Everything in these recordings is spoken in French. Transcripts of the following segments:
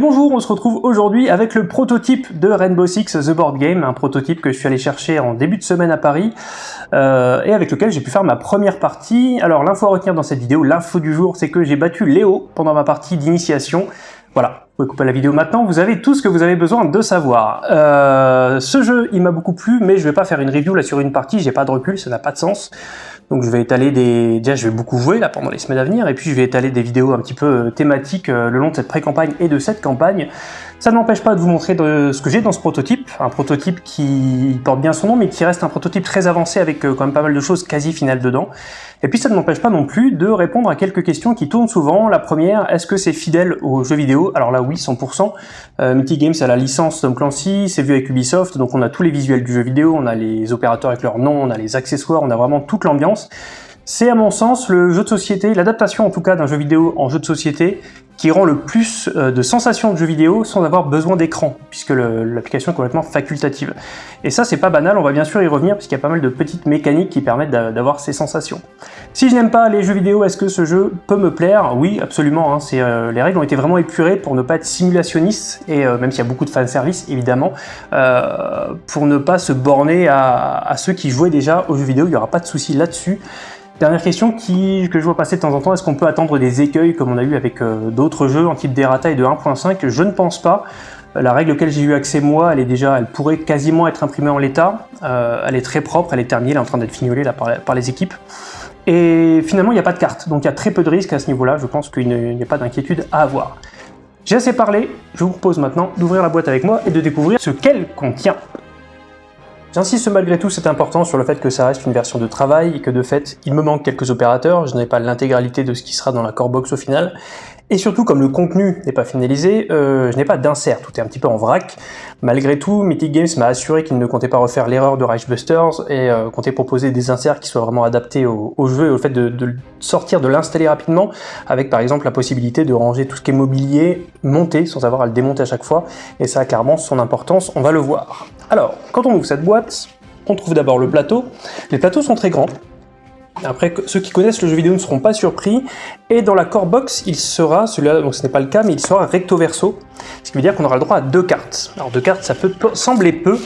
Bonjour, on se retrouve aujourd'hui avec le prototype de Rainbow Six The Board Game, un prototype que je suis allé chercher en début de semaine à Paris, euh, et avec lequel j'ai pu faire ma première partie. Alors l'info à retenir dans cette vidéo, l'info du jour, c'est que j'ai battu Léo pendant ma partie d'initiation. Voilà, vous pouvez couper la vidéo maintenant, vous avez tout ce que vous avez besoin de savoir. Euh, ce jeu, il m'a beaucoup plu, mais je vais pas faire une review là sur une partie, j'ai pas de recul, ça n'a pas de sens. Donc je vais étaler des... Déjà, je vais beaucoup jouer là pendant les semaines à venir, et puis je vais étaler des vidéos un petit peu euh, thématiques euh, le long de cette pré-campagne et de cette campagne. Ça ne m'empêche pas de vous montrer de ce que j'ai dans ce prototype, un prototype qui porte bien son nom, mais qui reste un prototype très avancé avec euh, quand même pas mal de choses quasi finales dedans. Et puis ça ne m'empêche pas non plus de répondre à quelques questions qui tournent souvent. La première, est-ce que c'est fidèle aux jeux vidéo? Alors là oui, 100%. Euh, Mythic Games a la licence Tom Clancy, c'est vu avec Ubisoft, donc on a tous les visuels du jeu vidéo, on a les opérateurs avec leur nom, on a les accessoires, on a vraiment toute l'ambiance. C'est à mon sens le jeu de société, l'adaptation en tout cas d'un jeu vidéo en jeu de société qui rend le plus euh, de sensations de jeu vidéo sans avoir besoin d'écran, puisque l'application est complètement facultative. Et ça, c'est pas banal, on va bien sûr y revenir, puisqu'il y a pas mal de petites mécaniques qui permettent d'avoir ces sensations. Si je n'aime pas les jeux vidéo, est-ce que ce jeu peut me plaire? Oui, absolument. Hein, euh, les règles ont été vraiment épurées pour ne pas être simulationnistes, et euh, même s'il y a beaucoup de fanservice, évidemment, pour ne pas se borner à, à ceux qui jouaient déjà aux jeux vidéo, il n'y aura pas de souci là-dessus. Dernière question que je vois passer de temps en temps, est-ce qu'on peut attendre des écueils comme on a eu avec euh, d'autres jeux en type d'errata et de 1.5 Je ne pense pas. La règle auquel j'ai eu accès moi, elle est déjà, elle pourrait quasiment être imprimée en l'état. Euh, elle est très propre, elle est terminée, elle est en train d'être fignolée par, les équipes. Et finalement, il n'y a pas de carte, donc il y a très peu de risques à ce niveau-là. Je pense qu'il n'y a pas d'inquiétude à avoir. J'ai assez parlé, je vous propose maintenant d'ouvrir la boîte avec moi et de découvrir ce qu'elle contient. J'insiste malgré tout, c'est important, sur le fait que ça reste une version de travail et que de fait, il me manque quelques opérateurs, je n'ai pas l'intégralité de ce qui sera dans la core box au final, et surtout, comme le contenu n'est pas finalisé, euh, je n'ai pas d'insert, tout est un petit peu en vrac. Malgré tout, Mythic Games m'a assuré qu'il ne comptait pas refaire l'erreur de Reichbusters et euh, comptait proposer des inserts qui soient vraiment adaptés au, jeu et au fait de, de sortir, de l'installer rapidement, avec par exemple la possibilité de ranger tout ce qui est mobilier, monter, sans avoir à le démonter à chaque fois, et ça a clairement son importance, on va le voir. Alors, quand on ouvre cette boîte, on trouve d'abord le plateau. Les plateaux sont très grands, après, ceux qui connaissent le jeu vidéo ne seront pas surpris. Et dans la core box, il sera, celui-là, donc ce n'est pas le cas, mais il sera recto verso. Ce qui veut dire qu'on aura le droit à deux cartes. Alors deux cartes, ça peut sembler peu,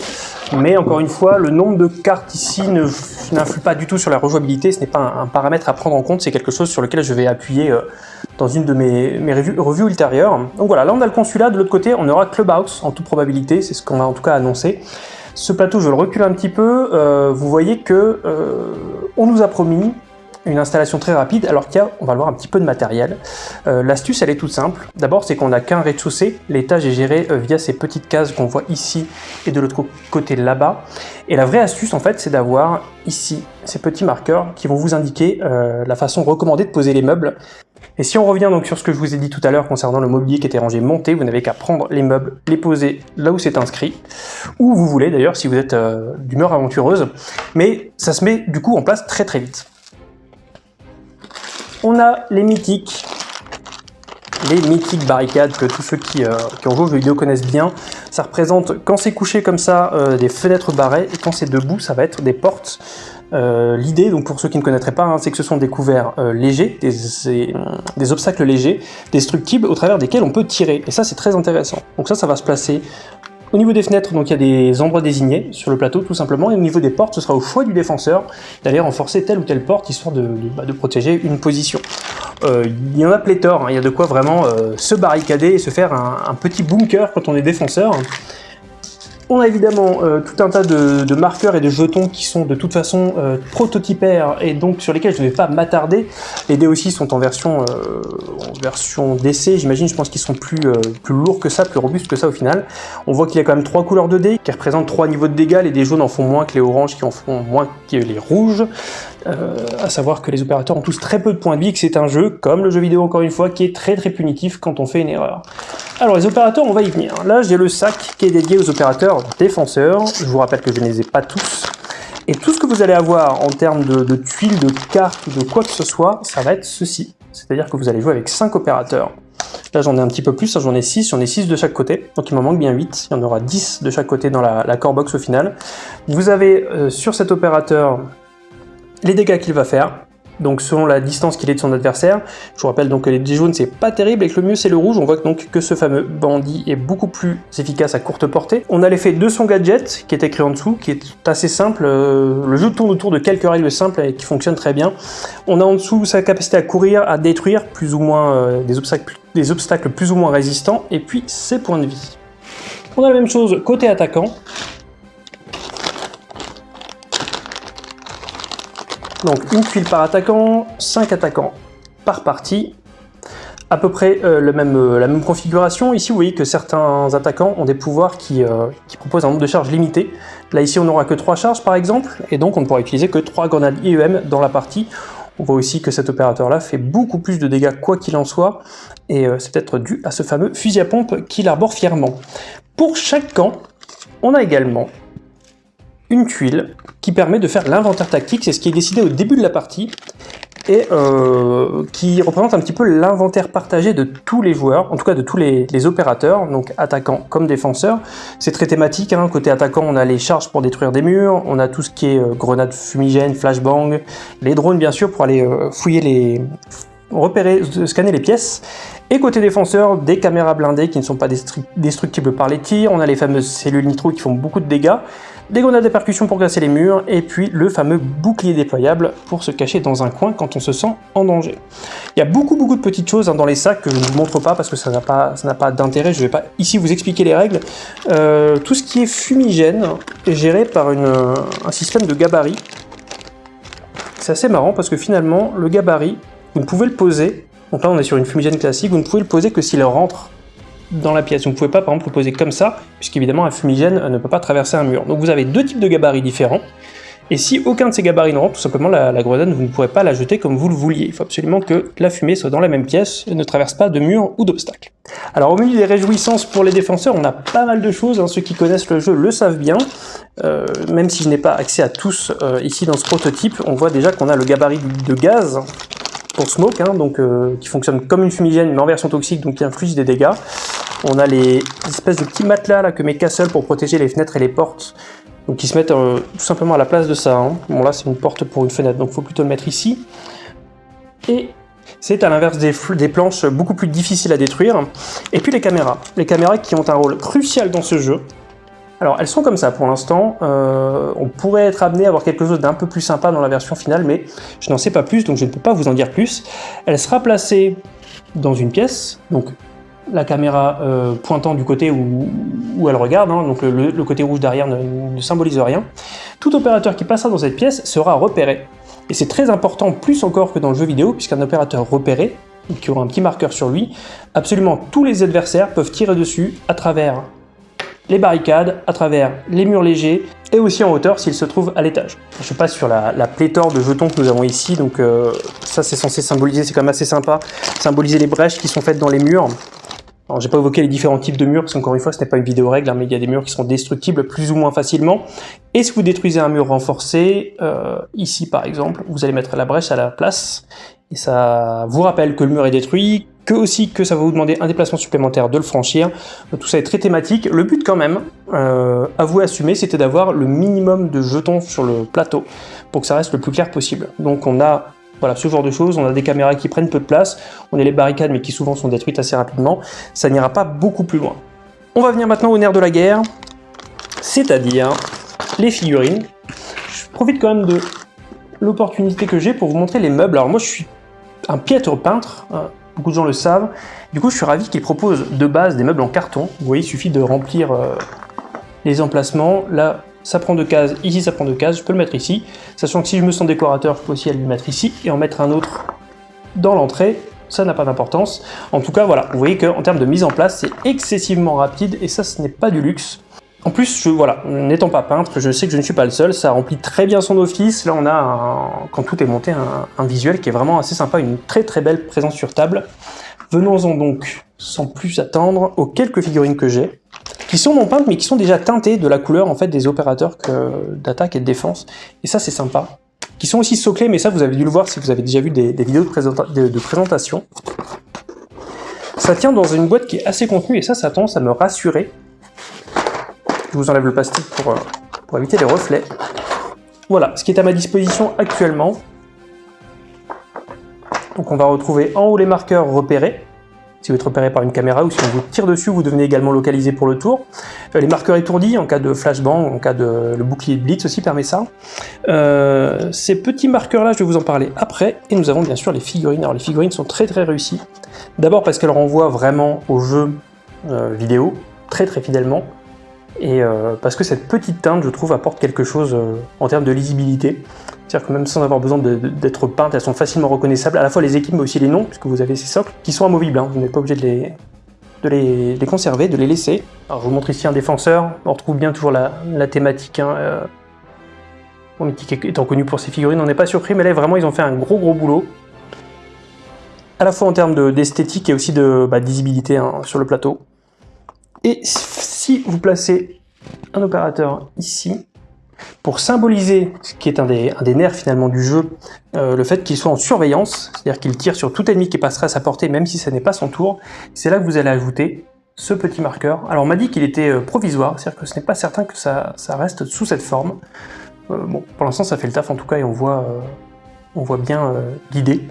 mais encore une fois, le nombre de cartes ici n'influe pas du tout sur la rejouabilité. Ce n'est pas un, paramètre à prendre en compte, c'est quelque chose sur lequel je vais appuyer euh, dans une de mes, revues, ultérieures. Donc voilà, là on a le consulat, de l'autre côté on aura Clubhouse en toute probabilité, c'est ce qu'on a en tout cas annoncé. Ce plateau, je le recule un petit peu, euh, vous voyez que euh, on nous a promis une installation très rapide, alors qu'il y a, on va le voir, un petit peu de matériel. Euh, l'astuce, elle est toute simple. D'abord, c'est qu'on n'a qu'un rez-de-chaussée. L'étage est géré via ces petites cases qu'on voit ici et de l'autre côté là-bas. Et la vraie astuce, en fait, c'est d'avoir ici ces petits marqueurs qui vont vous indiquer la façon recommandée de poser les meubles. Et si on revient donc sur ce que je vous ai dit tout à l'heure concernant le mobilier qui était rangé monté, vous n'avez qu'à prendre les meubles, les poser là où c'est inscrit, où vous voulez d'ailleurs si vous êtes euh, d'humeur aventureuse, mais ça se met du coup en place très très vite. On a les mythiques, les mythiques barricades que tous ceux qui, euh, ont joué aux jeux vidéo connaissent bien. Ça représente, quand c'est couché comme ça, euh, des fenêtres barrées, et quand c'est debout, ça va être des portes euh, l'idée, donc pour ceux qui ne connaîtraient pas, hein, c'est que ce sont des couverts euh, légers, des, obstacles légers, destructibles, au travers desquels on peut tirer. Et ça, c'est très intéressant. Donc ça, ça va se placer au niveau des fenêtres, donc il y a des endroits désignés sur le plateau tout simplement, et au niveau des portes, ce sera au choix du défenseur d'aller renforcer telle ou telle porte, histoire de, bah, protéger une position. Euh, il y en a pléthore, hein. il y a de quoi vraiment se barricader et se faire un, un, petit bunker quand on est défenseur. On a évidemment euh, tout un tas de, marqueurs et de jetons qui sont de toute façon euh, prototypaires et donc sur lesquels je ne vais pas m'attarder. Les dés aussi sont en version, euh, en version d'essai, j'imagine, je pense qu'ils sont plus, plus lourds que ça, plus robustes que ça au final. On voit qu'il y a quand même trois couleurs de dés qui représentent trois niveaux de dégâts, les dés jaunes en font moins que les oranges qui en font moins que les rouges. Euh, à savoir que les opérateurs ont tous très peu de points de vie, que c'est un jeu, comme le jeu vidéo encore une fois, qui est très très punitif quand on fait une erreur. Alors les opérateurs, on va y venir. Là, j'ai le sac qui est dédié aux opérateurs défenseurs. Je vous rappelle que je ne les ai pas tous. Et tout ce que vous allez avoir en termes de, tuiles, de cartes, de quoi que ce soit, ça va être ceci. C'est-à-dire que vous allez jouer avec 5 opérateurs. Là, j'en ai un petit peu plus, j'en ai 6, j'en ai 6 de chaque côté, donc il m'en manque bien 8, il y en aura 10 de chaque côté dans la, core box au final. Vous avez euh, sur cet opérateur les dégâts qu'il va faire, donc selon la distance qu'il est de son adversaire. Je vous rappelle donc que les jaunes c'est pas terrible et que le mieux c'est le rouge. On voit donc que ce fameux bandit est beaucoup plus efficace à courte portée. On a l'effet de son gadget qui est écrit en dessous, qui est assez simple. Euh, le jeu tourne autour de quelques règles simples et qui fonctionnent très bien. On a en dessous sa capacité à courir, à détruire plus ou moins euh, des, obstacles, des obstacles plus ou moins résistants et puis ses points de vie. On a la même chose côté attaquant. Donc une tuile par attaquant, 5 attaquants par partie. À peu près euh, le même, euh, la même configuration. Ici, vous voyez que certains attaquants ont des pouvoirs qui, euh, qui, proposent un nombre de charges limité. Là, ici, on n'aura que 3 charges, par exemple, et donc on ne pourra utiliser que 3 grenades IEM dans la partie. On voit aussi que cet opérateur-là fait beaucoup plus de dégâts quoi qu'il en soit, et c'est peut-être dû à ce fameux fusil à pompe qu'il arbore fièrement. Pour chaque camp, on a également une tuile qui permet de faire l'inventaire tactique, c'est ce qui est décidé au début de la partie, et euh, qui représente un petit peu l'inventaire partagé de tous les joueurs, en tout cas de tous les, opérateurs, donc attaquants comme défenseurs. C'est très thématique, hein. côté attaquant on a les charges pour détruire des murs, on a tout ce qui est euh, grenades fumigènes, flashbang, les drones bien sûr pour aller euh, fouiller les... repérer, scanner les pièces, et côté défenseur, des caméras blindées qui ne sont pas destructibles par les tirs, on a les fameuses cellules nitro qui font beaucoup de dégâts, des grenades de percussion pour casser les murs, et puis le fameux bouclier déployable pour se cacher dans un coin quand on se sent en danger. Il y a beaucoup beaucoup de petites choses hein, dans les sacs que je ne vous montre pas parce que ça n'a pas, d'intérêt, je ne vais pas ici vous expliquer les règles. Euh, tout ce qui est fumigène est géré par une, un système de gabarit. C'est assez marrant parce que finalement, le gabarit, vous ne pouvez le poser, donc là on est sur une fumigène classique, vous ne pouvez le poser que s'il rentre dans la pièce. Vous ne pouvez pas par exemple le poser comme ça, puisqu'évidemment un fumigène ne peut pas traverser un mur. Donc vous avez deux types de gabarits différents, et si aucun de ces gabarits ne rentre, tout simplement la, grenade, vous ne pourrez pas la jeter comme vous le vouliez. Il faut absolument que la fumée soit dans la même pièce et ne traverse pas de mur ou d'obstacles. Alors au milieu des réjouissances pour les défenseurs, on a pas mal de choses, hein. ceux qui connaissent le jeu le savent bien. Euh, même si je n'ai pas accès à tous euh, ici dans ce prototype, on voit déjà qu'on a le gabarit de gaz pour smoke, hein, euh, qui fonctionne comme une fumigène mais en version toxique, donc qui inflige des dégâts. On a les espèces de petits matelas là, que met Castle pour protéger les fenêtres et les portes, donc qui se mettent euh, tout simplement à la place de ça. Hein. Bon là c'est une porte pour une fenêtre, donc faut plutôt le mettre ici. Et c'est à l'inverse des, des, planches beaucoup plus difficiles à détruire. Et puis les caméras. Les caméras qui ont un rôle crucial dans ce jeu. Alors elles sont comme ça pour l'instant, euh, on pourrait être amené à avoir quelque chose d'un peu plus sympa dans la version finale, mais je n'en sais pas plus, donc je ne peux pas vous en dire plus. Elle sera placée dans une pièce, donc la caméra euh, pointant du côté où, elle regarde, hein, donc le, côté rouge derrière ne, symbolise rien. Tout opérateur qui passera dans cette pièce sera repéré. Et c'est très important, plus encore que dans le jeu vidéo, puisqu'un opérateur repéré, qui aura un petit marqueur sur lui, absolument tous les adversaires peuvent tirer dessus à travers les barricades, à travers les murs légers, et aussi en hauteur s'il se trouve à l'étage. Je passe sur la, pléthore de jetons que nous avons ici, donc euh, ça c'est censé symboliser, c'est quand même assez sympa, symboliser les brèches qui sont faites dans les murs. Alors j'ai pas évoqué les différents types de murs, parce qu'encore une fois ce n'est pas une vidéo règle, hein, mais il y a des murs qui sont destructibles plus ou moins facilement. Et si vous détruisez un mur renforcé, euh, ici par exemple, vous allez mettre la brèche à la place, et ça vous rappelle que le mur est détruit, que aussi que ça va vous demander un déplacement supplémentaire de le franchir. Tout ça est très thématique. Le but quand même, euh, à vous assumer, c'était d'avoir le minimum de jetons sur le plateau pour que ça reste le plus clair possible. Donc on a voilà, ce genre de choses, on a des caméras qui prennent peu de place, on a les barricades mais qui souvent sont détruites assez rapidement, ça n'ira pas beaucoup plus loin. On va venir maintenant au nerf de la guerre, c'est-à-dire les figurines. Je profite quand même de l'opportunité que j'ai pour vous montrer les meubles. Alors moi je suis un piètre peintre, hein beaucoup de gens le savent. Du coup, je suis ravi qu'ils proposent de base des meubles en carton. Vous voyez, il suffit de remplir euh, les emplacements. Là, ça prend deux cases, ici ça prend deux cases, je peux le mettre ici. Sachant que si je me sens décorateur, je peux aussi aller le mettre ici et en mettre un autre dans l'entrée. Ça n'a pas d'importance. En tout cas, voilà, vous voyez qu'en termes de mise en place, c'est excessivement rapide et ça, ce n'est pas du luxe. En plus, voilà, n'étant pas peintre, je sais que je ne suis pas le seul, ça remplit très bien son office. Là, on a, quand tout est monté, un, visuel qui est vraiment assez sympa, une très très belle présence sur table. Venons-en donc, sans plus attendre, aux quelques figurines que j'ai, qui sont non peintes, mais qui sont déjà teintées de la couleur en fait des opérateurs d'attaque et de défense. Et ça, c'est sympa. Qui sont aussi soclés, mais ça, vous avez dû le voir si vous avez déjà vu des, vidéos de, présentation. Ça tient dans une boîte qui est assez contenue, et ça, ça tendance à me rassurer je vous enlève le plastique pour, euh, pour éviter les reflets. Voilà, ce qui est à ma disposition actuellement. Donc on va retrouver en haut les marqueurs repérés, si vous êtes repéré par une caméra ou si on vous tire dessus, vous devenez également localisé pour le tour. Euh, les marqueurs étourdis en cas de flashbang, en cas de le bouclier de blitz aussi permet ça. Euh, ces petits marqueurs là, je vais vous en parler après. Et nous avons bien sûr les figurines. Alors les figurines sont très très réussies. D'abord parce qu'elles renvoient vraiment au jeu vidéo, très très fidèlement. Et parce que cette petite teinte, je trouve, apporte quelque chose en termes de lisibilité. C'est-à-dire que même sans avoir besoin d'être peintes, elles sont facilement reconnaissables, à la fois les équipes mais aussi les noms, puisque vous avez ces socles qui sont amovibles, hein. vous n'êtes pas obligé de les, les, conserver, de les laisser. Alors je vous montre ici un défenseur, on retrouve bien toujours la, thématique. Hein, euh, Mythique étant connu pour ses figurines, on n'est pas surpris, mais là vraiment ils ont fait un gros gros boulot. À la fois en termes d'esthétique et aussi de bah, visibilité hein, sur le plateau. Et si vous placez un opérateur ici, pour symboliser ce qui est un des, nerfs finalement du jeu, euh, le fait qu'il soit en surveillance, c'est-à-dire qu'il tire sur tout ennemi qui passerait à sa portée même si ce n'est pas son tour, c'est là que vous allez ajouter ce petit marqueur. Alors on m'a dit qu'il était euh, provisoire, c'est-à-dire que ce n'est pas certain que ça, reste sous cette forme. Euh, bon, pour l'instant ça fait le taf en tout cas et on voit, on voit bien l'idée.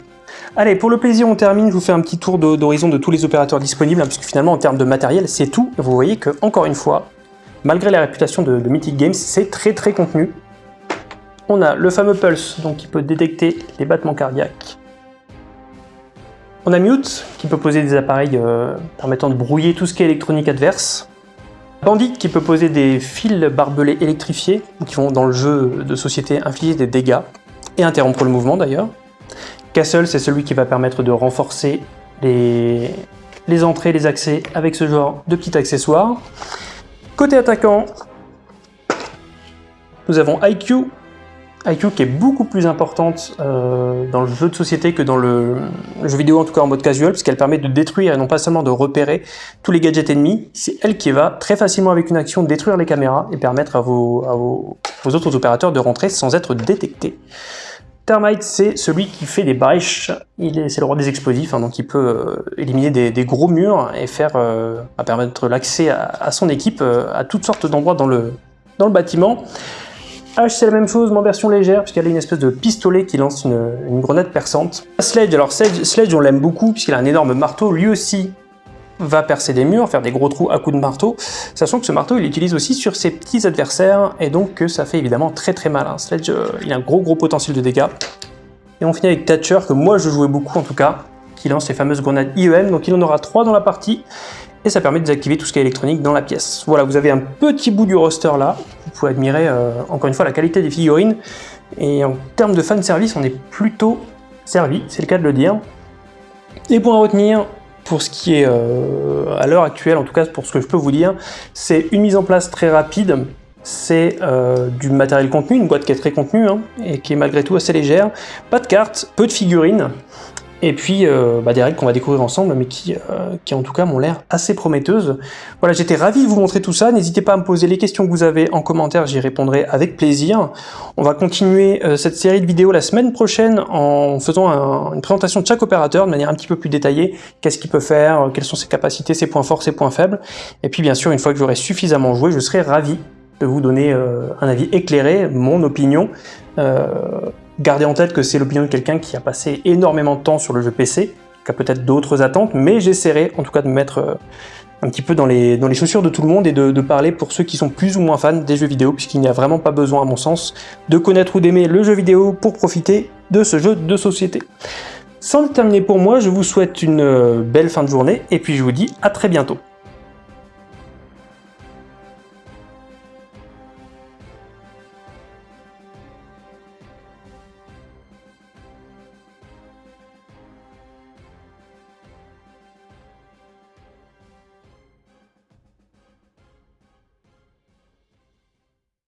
Allez, pour le plaisir, on termine. Je vous fais un petit tour d'horizon de, tous les opérateurs disponibles, hein, puisque finalement, en termes de matériel, c'est tout. vous voyez que, encore une fois, malgré la réputation de, Mythic Games, c'est très très contenu. On a le fameux Pulse, donc qui peut détecter les battements cardiaques. On a Mute, qui peut poser des appareils euh, permettant de brouiller tout ce qui est électronique adverse. Bandit, qui peut poser des fils barbelés électrifiés, qui vont dans le jeu de société infliger des dégâts, et interrompre le mouvement d'ailleurs. Castle, c'est celui qui va permettre de renforcer les, entrées, les accès avec ce genre de petits accessoires. Côté attaquant, nous avons IQ. IQ qui est beaucoup plus importante euh, dans le jeu de société que dans le, jeu vidéo, en tout cas en mode casual, puisqu'elle permet de détruire et non pas seulement de repérer tous les gadgets ennemis. C'est elle qui va très facilement avec une action détruire les caméras et permettre à vos autres opérateurs de rentrer sans être détectés. C'est celui qui fait des brèches, c'est le roi des explosifs, hein, donc il peut euh, éliminer des, gros murs et faire euh, permettre l'accès à, son équipe euh, à toutes sortes d'endroits dans le, bâtiment. H c'est la même chose, mais en version légère, puisqu'elle a une espèce de pistolet qui lance une, une grenade perçante. Sledge, alors Sledge on l'aime beaucoup, puisqu'il a un énorme marteau, lui aussi va percer des murs, faire des gros trous à coups de marteau, sachant que ce marteau il l'utilise aussi sur ses petits adversaires, et donc ça fait évidemment très très mal. Hein. Sledge, euh, il a un gros gros potentiel de dégâts. Et on finit avec Thatcher, que moi je jouais beaucoup en tout cas, qui lance les fameuses grenades IEM, donc il en aura 3 dans la partie, et ça permet de désactiver tout ce qui est électronique dans la pièce. Voilà, vous avez un petit bout du roster là, vous pouvez admirer euh, encore une fois la qualité des figurines, et en termes de fan service, on est plutôt servi, c'est le cas de le dire. Et pour en retenir, pour ce qui est euh, à l'heure actuelle, en tout cas pour ce que je peux vous dire, c'est une mise en place très rapide, c'est euh, du matériel contenu, une boîte qui est très contenue hein, et qui est malgré tout assez légère, pas de cartes, peu de figurines, et puis euh, bah, des règles qu'on va découvrir ensemble, mais qui, euh, qui en tout cas m'ont l'air assez prometteuses. Voilà, j'étais ravi de vous montrer tout ça, n'hésitez pas à me poser les questions que vous avez en commentaire, j'y répondrai avec plaisir. On va continuer euh, cette série de vidéos la semaine prochaine en faisant une présentation de chaque opérateur de manière un petit peu plus détaillée, qu'est-ce qu'il peut faire, quelles sont ses capacités, ses points forts, ses points faibles, et puis bien sûr, une fois que j'aurai suffisamment joué, je serai ravi de vous donner un avis éclairé, mon opinion, Gardez en tête que c'est l'opinion de quelqu'un qui a passé énormément de temps sur le jeu PC, qui a peut-être d'autres attentes, mais j'essaierai en tout cas de me mettre euh, un petit peu dans les, chaussures de tout le monde et de, parler pour ceux qui sont plus ou moins fans des jeux vidéo, puisqu'il n'y a vraiment pas besoin, à mon sens, de connaître ou d'aimer le jeu vidéo pour profiter de ce jeu de société. Sans le terminer pour moi, je vous souhaite une euh, belle fin de journée, et puis je vous dis à très bientôt.